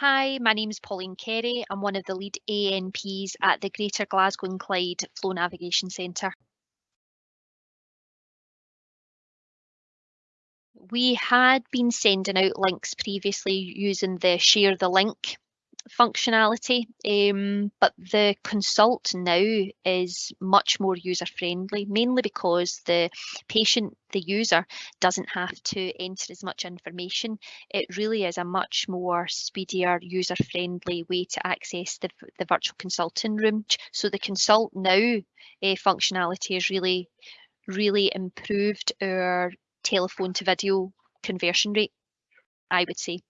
Hi, my name is Pauline Carey. I'm one of the lead ANPs at the Greater Glasgow and Clyde Flow Navigation Centre. We had been sending out links previously using the share the link functionality, um, but the consult now is much more user friendly, mainly because the patient, the user, doesn't have to enter as much information. It really is a much more speedier, user friendly way to access the, the virtual consulting room. So the consult now uh, functionality has really, really improved our telephone to video conversion rate, I would say.